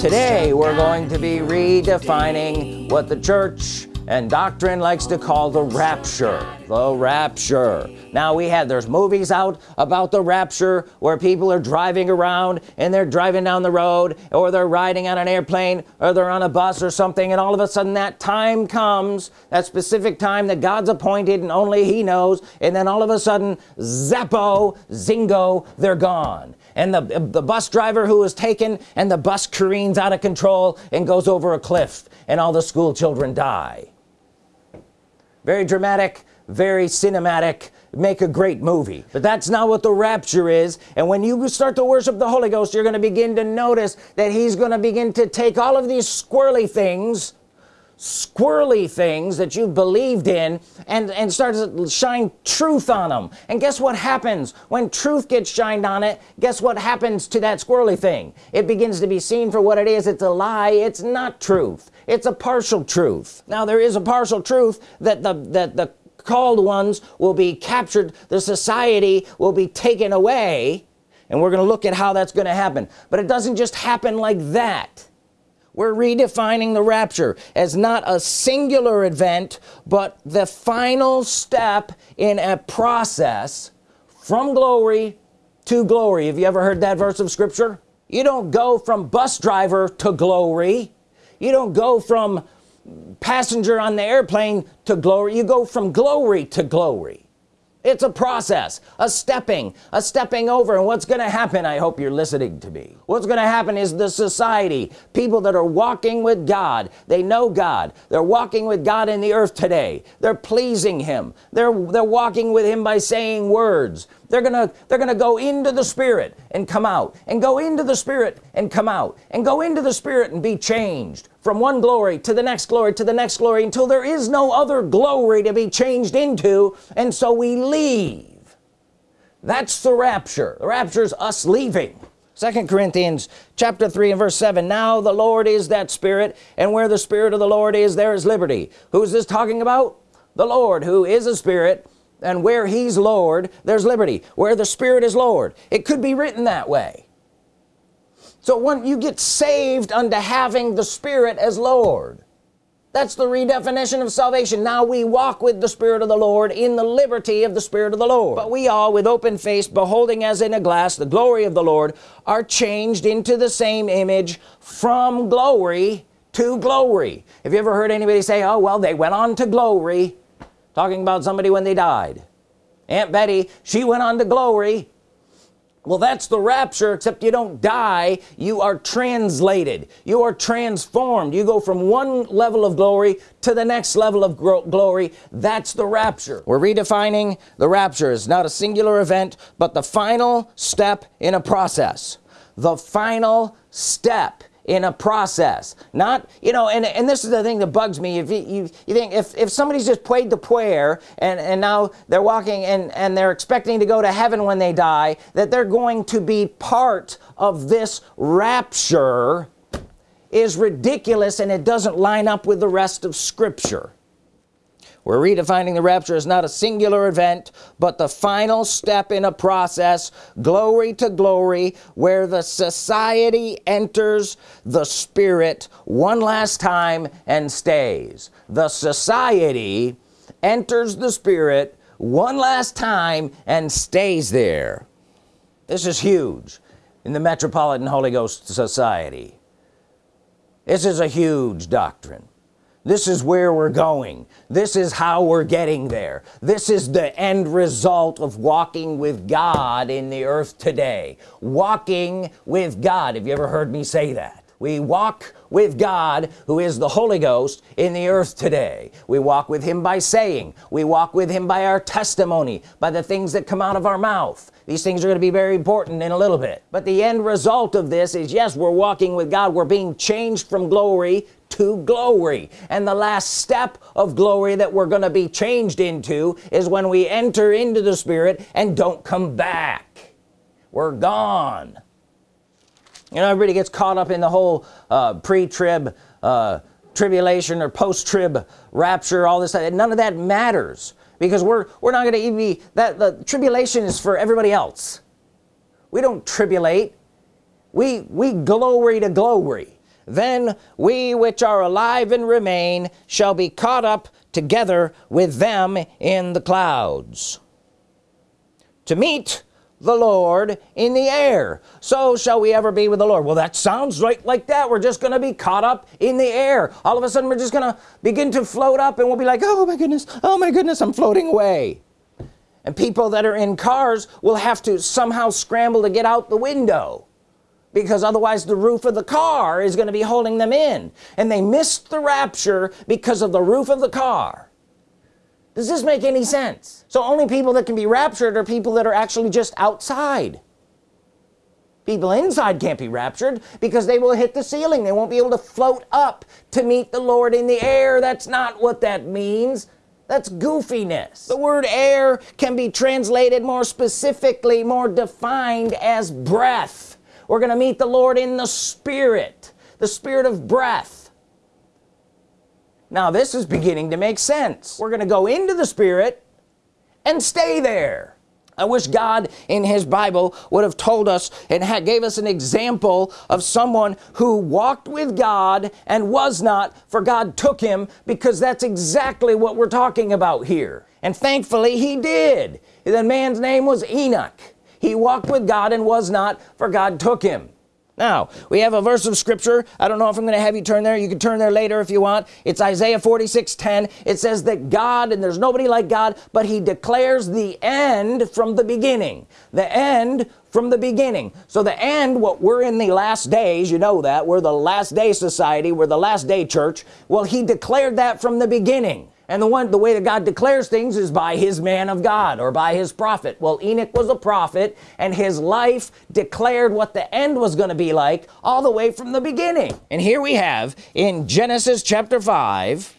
today we're going to be redefining what the church and doctrine likes to call the rapture. The rapture. Now we had there's movies out about the rapture where people are driving around and they're driving down the road or they're riding on an airplane or they're on a bus or something and all of a sudden that time comes that specific time that God's appointed and only he knows and then all of a sudden zappo zingo they're gone and the, the bus driver who was taken and the bus careens out of control and goes over a cliff and all the school children die. Very dramatic very cinematic make a great movie. But that's not what the rapture is. And when you start to worship the Holy Ghost you're going to begin to notice that he's going to begin to take all of these squirrely things squirrely things that you've believed in and and start to shine truth on them and guess what happens? When truth gets shined on it guess what happens to that squirrely thing? It begins to be seen for what it is. It's a lie. It's not truth. It's a partial truth. Now there is a partial truth that the that the called ones will be captured. The society will be taken away. And we're going to look at how that's going to happen. But it doesn't just happen like that we're redefining the rapture as not a singular event but the final step in a process from glory to glory. Have you ever heard that verse of scripture? You don't go from bus driver to glory. You don't go from passenger on the airplane to glory. You go from glory to glory it's a process a stepping a stepping over. And what's gonna happen I hope you're listening to me. What's gonna happen is the society people that are walking with God they know God. They're walking with God in the earth today. They're pleasing him. They're they're walking with him by saying words. They're gonna they're gonna go into the Spirit and come out and go into the Spirit and come out and go into the Spirit and be changed from one glory to the next glory to the next glory until there is no other glory to be changed into. And so we leave. That's the rapture. The rapture is us leaving. Second Corinthians chapter 3 and verse 7 now the Lord is that spirit and where the spirit of the Lord is there is liberty. Who's this talking about? The Lord who is a spirit and where he's Lord there's liberty. Where the Spirit is Lord. It could be written that way so when you get saved unto having the Spirit as Lord that's the redefinition of salvation. Now we walk with the Spirit of the Lord in the liberty of the Spirit of the Lord. But we all with open face beholding as in a glass the glory of the Lord are changed into the same image from glory to glory. Have you ever heard anybody say oh well they went on to glory talking about somebody when they died? Aunt Betty she went on to glory well that's the rapture except you don't die. You are translated. You are transformed. You go from one level of glory to the next level of glory. That's the rapture. We're redefining the rapture. Is not a singular event but the final step in a process. The final step in a process. Not you know and and this is the thing that bugs me. If you you, you think if, if somebody's just played the prayer and and now they're walking and and they're expecting to go to heaven when they die that they're going to be part of this rapture is ridiculous and it doesn't line up with the rest of scripture we're redefining the rapture as not a singular event but the final step in a process glory to glory where the society enters the spirit one last time and stays. The society enters the spirit one last time and stays there. This is huge in the Metropolitan Holy Ghost Society. This is a huge doctrine this is where we're going. This is how we're getting there. This is the end result of walking with God in the earth today. Walking with God. Have you ever heard me say that? We walk with God who is the Holy Ghost in the earth today. We walk with him by saying. We walk with him by our testimony by the things that come out of our mouth these things are going to be very important in a little bit. But the end result of this is yes we're walking with God. We're being changed from glory to glory. And the last step of glory that we're going to be changed into is when we enter into the Spirit and don't come back. We're gone. You know everybody gets caught up in the whole uh, pre-trib uh, tribulation or post-trib rapture all this none of that matters because we're we're not going to even be that the tribulation is for everybody else. We don't tribulate. We we glory to glory. Then we which are alive and remain shall be caught up together with them in the clouds. To meet the Lord in the air. So shall we ever be with the Lord. Well that sounds right like that. We're just gonna be caught up in the air. All of a sudden we're just gonna begin to float up and we'll be like oh my goodness. Oh my goodness. I'm floating away. And people that are in cars will have to somehow scramble to get out the window because otherwise the roof of the car is going to be holding them in. And they missed the rapture because of the roof of the car does this make any sense? So only people that can be raptured are people that are actually just outside. People inside can't be raptured because they will hit the ceiling. They won't be able to float up to meet the Lord in the air. That's not what that means. That's goofiness. The word air can be translated more specifically more defined as breath. We're gonna meet the Lord in the Spirit the Spirit of breath now this is beginning to make sense. We're gonna go into the Spirit and stay there. I wish God in his Bible would have told us and had, gave us an example of someone who walked with God and was not for God took him because that's exactly what we're talking about here. And thankfully he did. The man's name was Enoch. He walked with God and was not for God took him now we have a verse of scripture. I don't know if I'm gonna have you turn there. You can turn there later if you want. It's Isaiah 46 10 it says that God and there's nobody like God but he declares the end from the beginning. The end from the beginning. So the end what we're in the last days you know that we're the last day society we're the last day church. Well he declared that from the beginning and the one the way that God declares things is by his man of God or by his prophet. Well Enoch was a prophet and his life declared what the end was going to be like all the way from the beginning. And here we have in Genesis chapter 5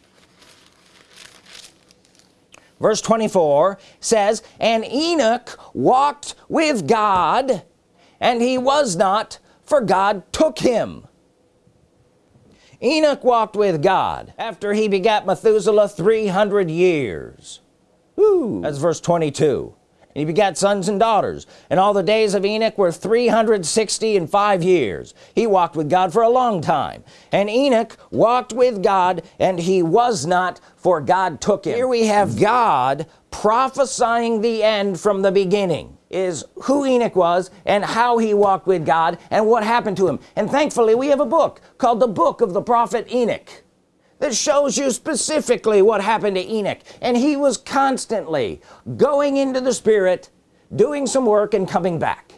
verse 24 says and Enoch walked with God and he was not for God took him Enoch walked with God after he begat Methuselah 300 years. That's verse 22 and he begat sons and daughters. And all the days of Enoch were 360 and five years. He walked with God for a long time. And Enoch walked with God and he was not for God took him. Here we have God prophesying the end from the beginning is who Enoch was and how he walked with God and what happened to him. And thankfully we have a book called the book of the prophet Enoch that shows you specifically what happened to Enoch. And he was constantly going into the Spirit doing some work and coming back.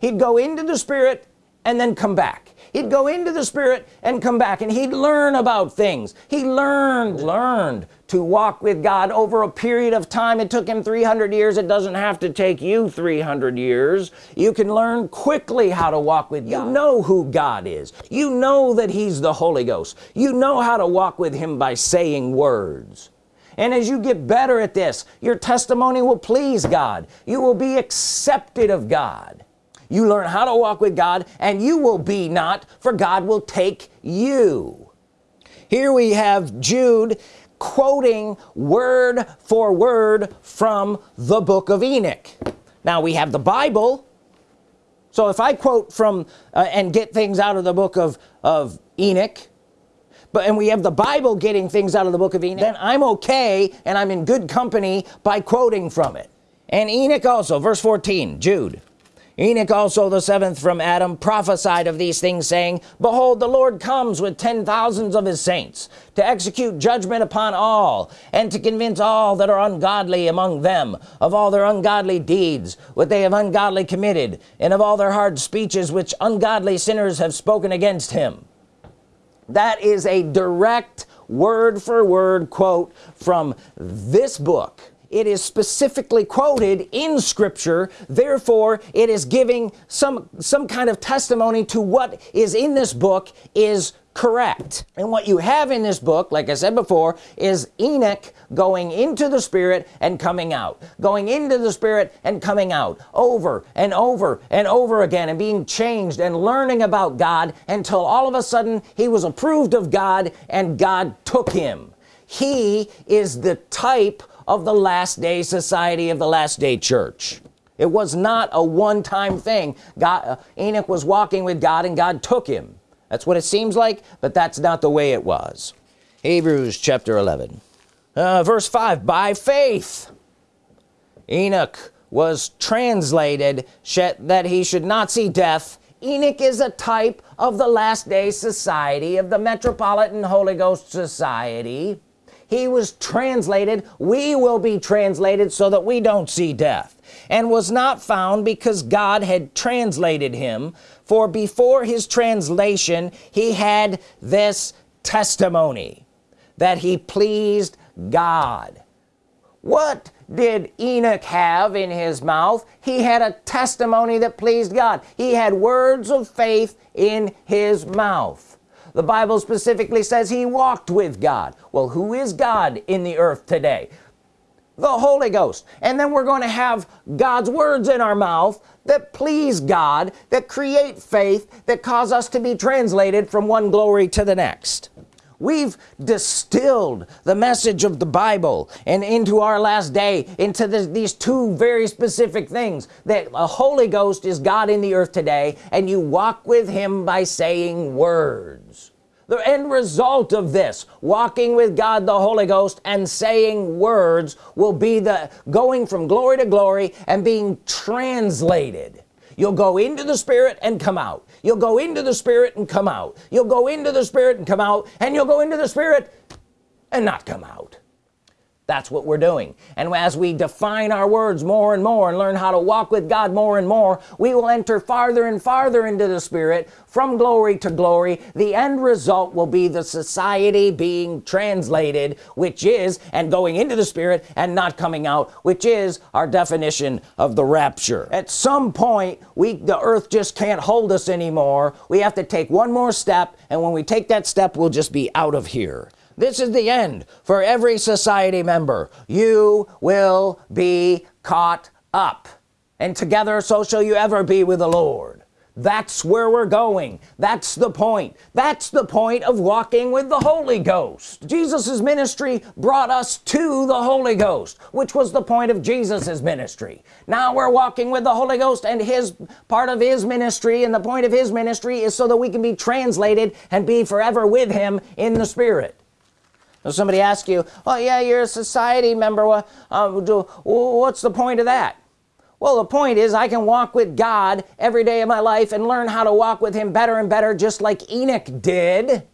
He'd go into the Spirit and then come back. He'd go into the Spirit and come back. And he'd learn about things. He learned learned to walk with God over a period of time. It took him 300 years. It doesn't have to take you 300 years. You can learn quickly how to walk with God. You know who God is. You know that he's the Holy Ghost. You know how to walk with him by saying words. And as you get better at this your testimony will please God. You will be accepted of God. You learn how to walk with God and you will be not for God will take you. Here we have Jude quoting word for word from the book of Enoch. Now we have the Bible. So if I quote from uh, and get things out of the book of of Enoch but and we have the Bible getting things out of the book of Enoch then I'm okay and I'm in good company by quoting from it. And Enoch also verse 14 Jude Enoch also the seventh from Adam prophesied of these things saying behold the Lord comes with ten thousands of his saints to execute judgment upon all and to convince all that are ungodly among them of all their ungodly deeds what they have ungodly committed and of all their hard speeches which ungodly sinners have spoken against him. That is a direct word for word quote from this book it is specifically quoted in scripture. Therefore it is giving some some kind of testimony to what is in this book is correct. And what you have in this book like I said before is Enoch going into the Spirit and coming out. Going into the Spirit and coming out over and over and over again and being changed and learning about God until all of a sudden he was approved of God and God took him. He is the type of the last day society of the last day church. It was not a one-time thing. God uh, Enoch was walking with God and God took him. That's what it seems like but that's not the way it was. Hebrews chapter 11 uh, verse 5 by faith Enoch was translated that he should not see death. Enoch is a type of the last day society of the Metropolitan Holy Ghost Society he was translated. We will be translated so that we don't see death and was not found because God had translated him. For before his translation he had this testimony that he pleased God. What did Enoch have in his mouth? He had a testimony that pleased God. He had words of faith in his mouth the Bible specifically says he walked with God. Well who is God in the earth today? The Holy Ghost. And then we're going to have God's words in our mouth that please God that create faith that cause us to be translated from one glory to the next. We've distilled the message of the Bible and into our last day into the, these two very specific things that a Holy Ghost is God in the earth today and you walk with him by saying words the end result of this walking with God the Holy Ghost and saying words will be the going from glory to glory and being translated. You'll go into the Spirit and come out. You'll go into the Spirit and come out. You'll go into the Spirit and come out and you'll go into the Spirit and not come out that's what we're doing. And as we define our words more and more and learn how to walk with God more and more we will enter farther and farther into the Spirit. From glory to glory the end result will be the society being translated which is and going into the Spirit and not coming out which is our definition of the rapture. At some point we the earth just can't hold us anymore. We have to take one more step and when we take that step we'll just be out of here this is the end for every society member. You will be caught up. And together so shall you ever be with the Lord. That's where we're going. That's the point. That's the point of walking with the Holy Ghost. Jesus's ministry brought us to the Holy Ghost which was the point of Jesus's ministry. Now we're walking with the Holy Ghost and his part of his ministry and the point of his ministry is so that we can be translated and be forever with him in the Spirit somebody asks you oh yeah you're a society member. What uh, what's the point of that? Well the point is I can walk with God every day of my life and learn how to walk with him better and better just like Enoch did.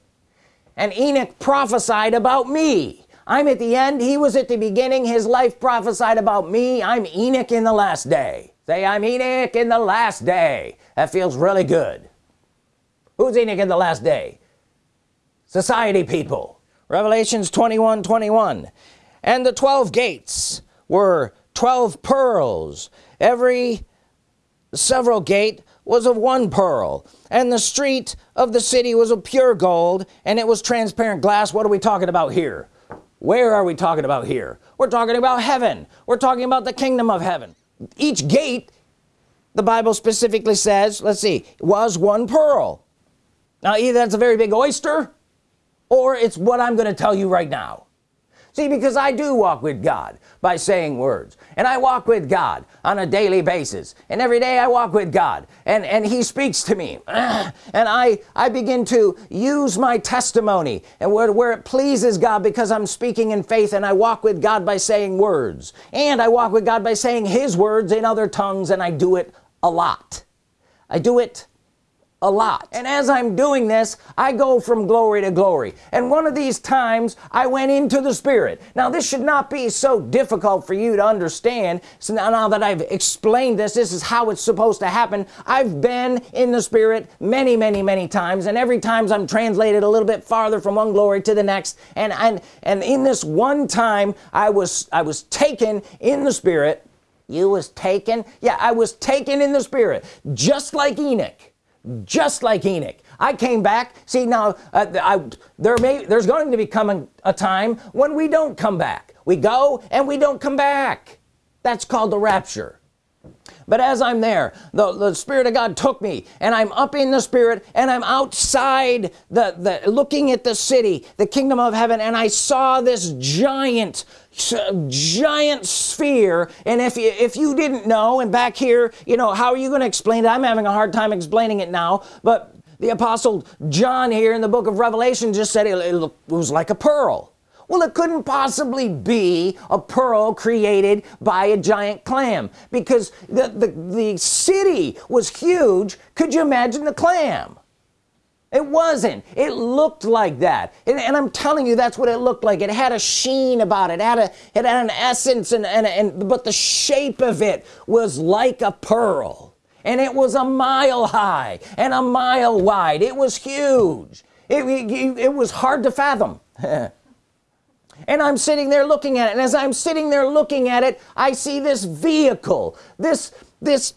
And Enoch prophesied about me. I'm at the end. He was at the beginning. His life prophesied about me. I'm Enoch in the last day. Say I'm Enoch in the last day. That feels really good. Who's Enoch in the last day? Society people revelations 21 21 and the 12 gates were 12 pearls. Every several gate was of one pearl. And the street of the city was of pure gold and it was transparent glass. What are we talking about here? Where are we talking about here? We're talking about heaven. We're talking about the kingdom of heaven. Each gate the Bible specifically says let's see was one pearl. Now either that's a very big oyster or it's what I'm gonna tell you right now. See because I do walk with God by saying words and I walk with God on a daily basis and every day I walk with God and and he speaks to me and I I begin to use my testimony and where, where it pleases God because I'm speaking in faith and I walk with God by saying words and I walk with God by saying his words in other tongues and I do it a lot. I do it a lot. And as I'm doing this I go from glory to glory. And one of these times I went into the Spirit. Now this should not be so difficult for you to understand. So now, now that I've explained this this is how it's supposed to happen. I've been in the Spirit many many many times. And every times I'm translated a little bit farther from one glory to the next. And and and in this one time I was I was taken in the Spirit. You was taken? Yeah I was taken in the Spirit. Just like Enoch just like Enoch. I came back. See now uh, I, there may there's going to be coming a time when we don't come back. We go and we don't come back. That's called the rapture but as I'm there the, the Spirit of God took me and I'm up in the Spirit and I'm outside the, the looking at the city the kingdom of heaven and I saw this giant giant sphere. And if you if you didn't know and back here you know how are you going to explain it? I'm having a hard time explaining it now but the apostle John here in the book of Revelation just said it, it was like a pearl well it couldn't possibly be a pearl created by a giant clam because the the, the city was huge. Could you imagine the clam? It wasn't. It looked like that. And, and, I'm telling you that's what it looked like. It had a sheen about it, it had a it had an essence and, and and but the shape of it was like a pearl. And it was a mile high and a mile wide. It was huge. It, it, it was hard to fathom and I'm sitting there looking at it. And as I'm sitting there looking at it I see this vehicle. This this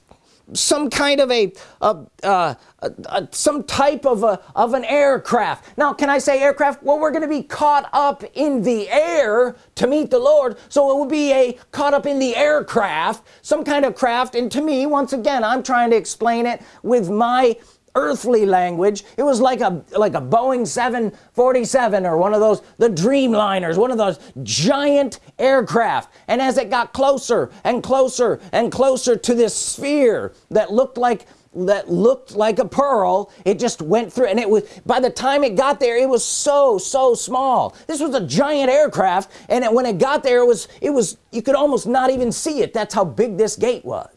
some kind of a, a, a, a, some type of a of an aircraft. Now can I say aircraft? Well we're gonna be caught up in the air to meet the Lord. So it would be a caught up in the aircraft some kind of craft. And to me once again I'm trying to explain it with my earthly language. It was like a like a Boeing 747 or one of those the Dreamliners one of those giant aircraft. And as it got closer and closer and closer to this sphere that looked like that looked like a pearl it just went through. And it was by the time it got there it was so so small. This was a giant aircraft and it, when it got there it was it was you could almost not even see it. That's how big this gate was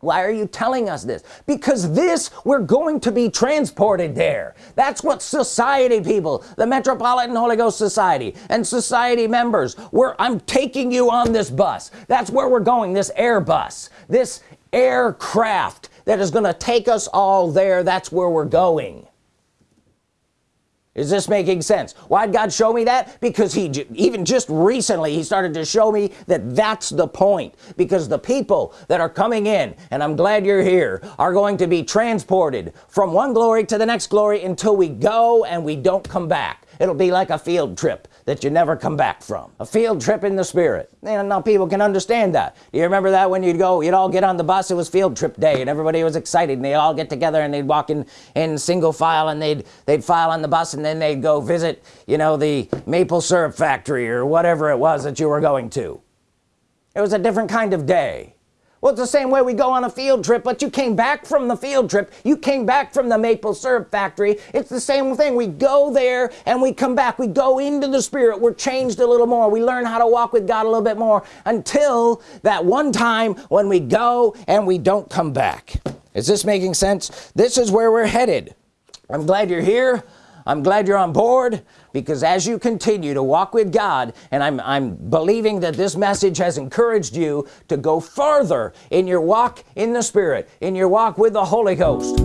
why are you telling us this? Because this we're going to be transported there. That's what society people the Metropolitan Holy Ghost Society and society members where I'm taking you on this bus. That's where we're going this Airbus this aircraft that is going to take us all there. That's where we're going is this making sense? Why'd God show me that? Because he even just recently he started to show me that that's the point. Because the people that are coming in and I'm glad you're here are going to be transported from one glory to the next glory until we go and we don't come back it'll be like a field trip that you never come back from. A field trip in the spirit. And now people can understand that. You remember that when you'd go you'd all get on the bus? It was field trip day and everybody was excited and they all get together and they'd walk in in single file and they'd they'd file on the bus and then they'd go visit you know the maple syrup factory or whatever it was that you were going to. It was a different kind of day well it's the same way we go on a field trip but you came back from the field trip. You came back from the maple syrup factory. It's the same thing. We go there and we come back. We go into the spirit. We're changed a little more. We learn how to walk with God a little bit more until that one time when we go and we don't come back. Is this making sense? This is where we're headed. I'm glad you're here I'm glad you're on board because as you continue to walk with God and I'm, I'm believing that this message has encouraged you to go further in your walk in the Spirit in your walk with the Holy Ghost.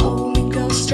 Holy Ghost